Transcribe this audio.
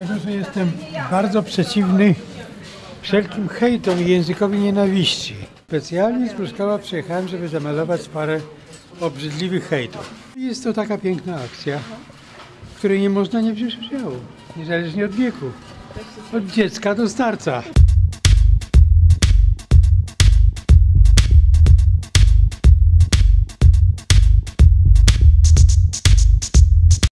Że jestem bardzo przeciwny wszelkim hejtom i językowi nienawiści. Specjalnie z Pruszkowa przyjechałem, żeby zamalować parę obrzydliwych hejtów. Jest to taka piękna akcja, w której nie można nie wziąć udziału, niezależnie od wieku. Od dziecka do starca.